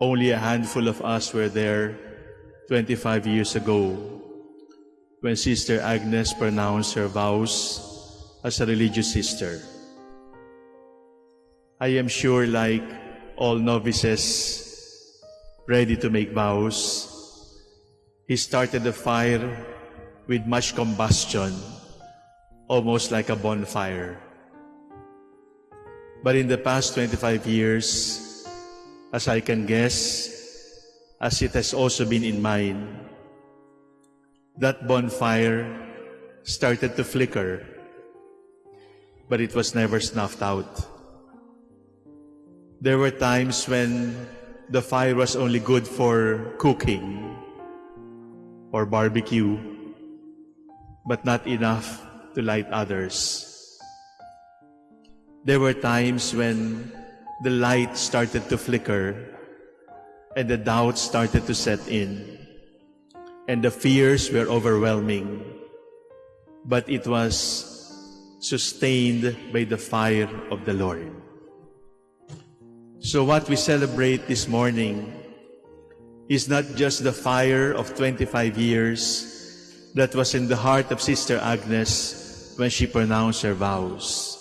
Only a handful of us were there 25 years ago when Sister Agnes pronounced her vows as a religious sister. I am sure, like all novices ready to make vows, he started the fire with much combustion, almost like a bonfire. But in the past 25 years, as I can guess, as it has also been in mine, that bonfire started to flicker, but it was never snuffed out. There were times when the fire was only good for cooking or barbecue, but not enough to light others. There were times when the light started to flicker and the doubts started to set in and the fears were overwhelming, but it was sustained by the fire of the Lord. So what we celebrate this morning is not just the fire of 25 years that was in the heart of Sister Agnes when she pronounced her vows.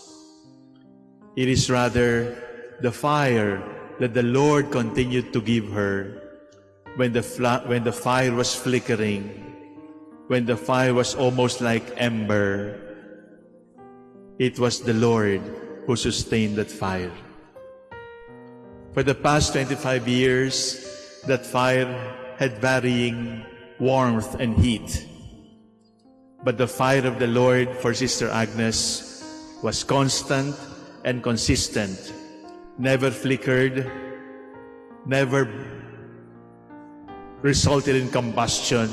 It is rather the fire that the Lord continued to give her when the, when the fire was flickering, when the fire was almost like ember. It was the Lord who sustained that fire. For the past 25 years, that fire had varying warmth and heat. But the fire of the Lord for Sister Agnes was constant and consistent, never flickered, never resulted in combustion.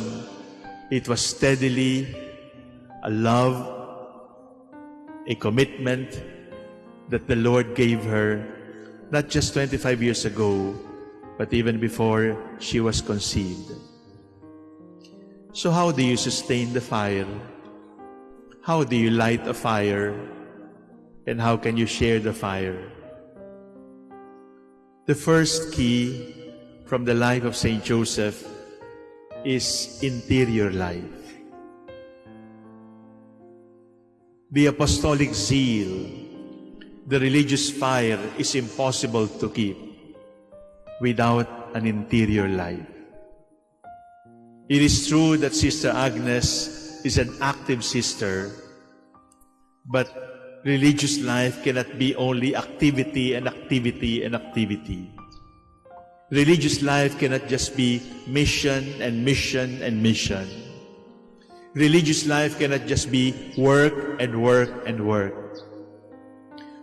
It was steadily a love, a commitment that the Lord gave her not just 25 years ago, but even before she was conceived. So how do you sustain the fire? How do you light a fire? And how can you share the fire? The first key from the life of Saint Joseph is interior life. The apostolic zeal the religious fire is impossible to keep without an interior life. It is true that Sister Agnes is an active sister, but religious life cannot be only activity and activity and activity. Religious life cannot just be mission and mission and mission. Religious life cannot just be work and work and work.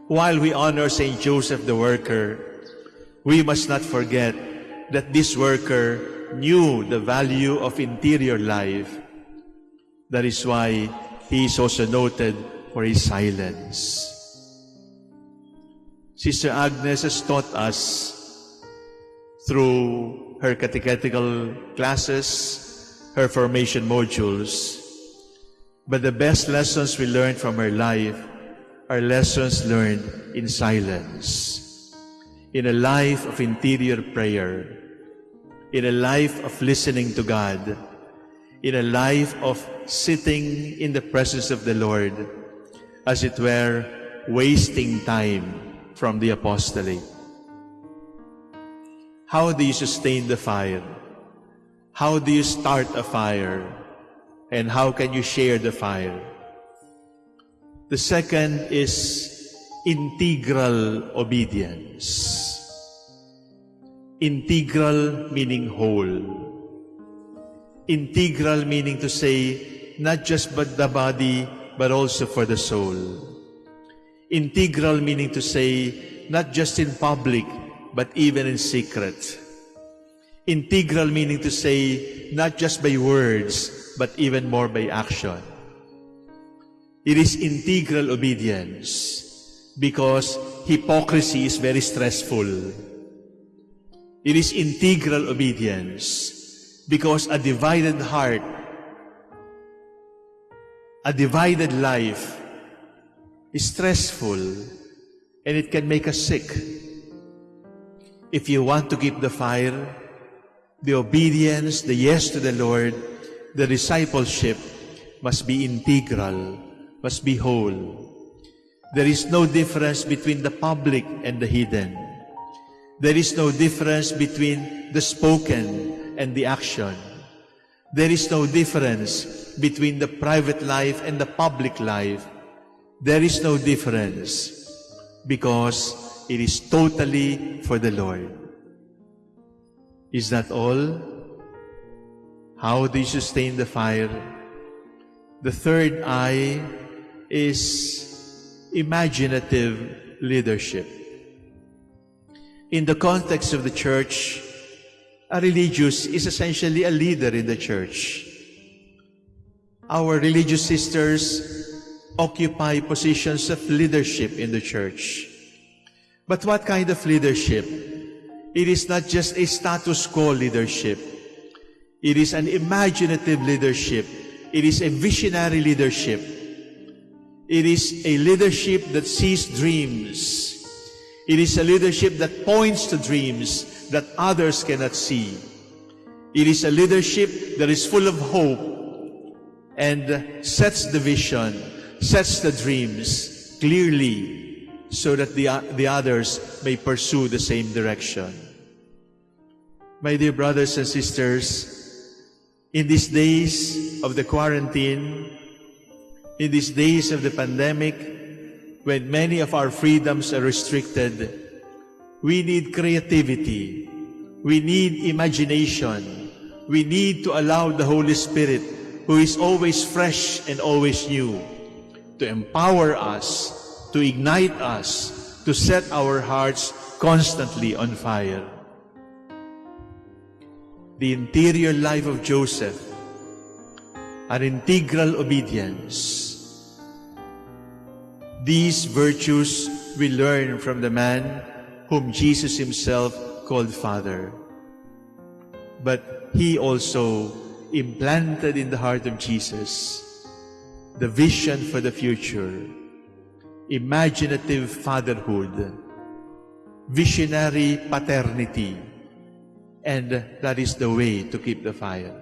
While we honor Saint Joseph the worker, we must not forget that this worker knew the value of interior life. That is why he is also noted for his silence. Sister Agnes has taught us through her catechetical classes, her formation modules, but the best lessons we learned from her life are lessons learned in silence, in a life of interior prayer, in a life of listening to God, in a life of sitting in the presence of the Lord, as it were, wasting time from the apostolate. How do you sustain the fire? How do you start a fire? And how can you share the fire? The second is integral obedience. Integral meaning whole. Integral meaning to say not just but the body, but also for the soul. Integral meaning to say not just in public, but even in secret. Integral meaning to say not just by words, but even more by action. It is integral obedience because hypocrisy is very stressful. It is integral obedience because a divided heart, a divided life is stressful and it can make us sick. If you want to keep the fire, the obedience, the yes to the Lord, the discipleship must be integral, must be whole. There is no difference between the public and the hidden. There is no difference between the spoken and the action. There is no difference between the private life and the public life. There is no difference because it is totally for the Lord. Is that all? How do you sustain the fire? The third eye is imaginative leadership. In the context of the church, a religious is essentially a leader in the church. Our religious sisters occupy positions of leadership in the church. But what kind of leadership? It is not just a status quo leadership. It is an imaginative leadership. It is a visionary leadership. It is a leadership that sees dreams. It is a leadership that points to dreams that others cannot see. It is a leadership that is full of hope and sets the vision, sets the dreams clearly so that the, the others may pursue the same direction. My dear brothers and sisters, in these days of the quarantine, in these days of the pandemic, when many of our freedoms are restricted, we need creativity. We need imagination. We need to allow the Holy Spirit, who is always fresh and always new, to empower us to ignite us, to set our hearts constantly on fire. The interior life of Joseph, an integral obedience. These virtues we learn from the man whom Jesus himself called Father. But he also implanted in the heart of Jesus the vision for the future imaginative fatherhood, visionary paternity, and that is the way to keep the fire.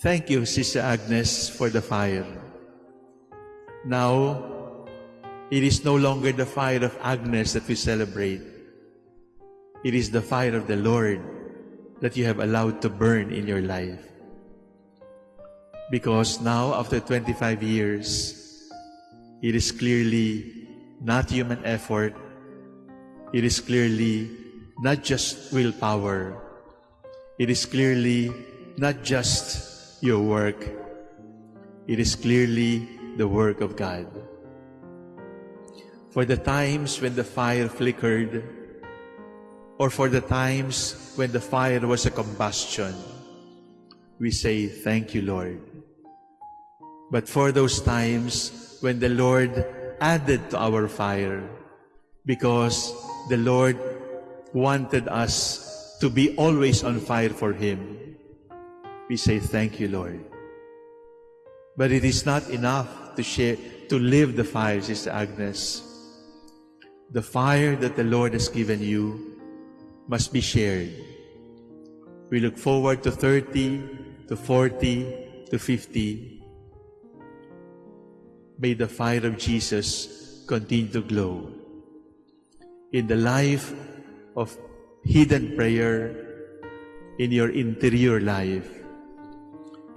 Thank you, Sister Agnes, for the fire. Now, it is no longer the fire of Agnes that we celebrate. It is the fire of the Lord that you have allowed to burn in your life. Because now, after 25 years, it is clearly not human effort. It is clearly not just willpower. It is clearly not just your work. It is clearly the work of God. For the times when the fire flickered, or for the times when the fire was a combustion, we say, Thank you, Lord. But for those times when the Lord added to our fire because the Lord wanted us to be always on fire for Him. We say, Thank you, Lord. But it is not enough to share, to live the fire, Sister Agnes. The fire that the Lord has given you must be shared. We look forward to 30, to 40, to 50, May the fire of Jesus continue to glow. In the life of hidden prayer, in your interior life,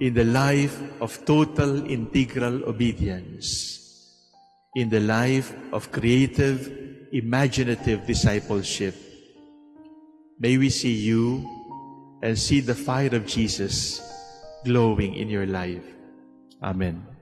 in the life of total integral obedience, in the life of creative, imaginative discipleship. May we see you and see the fire of Jesus glowing in your life. Amen.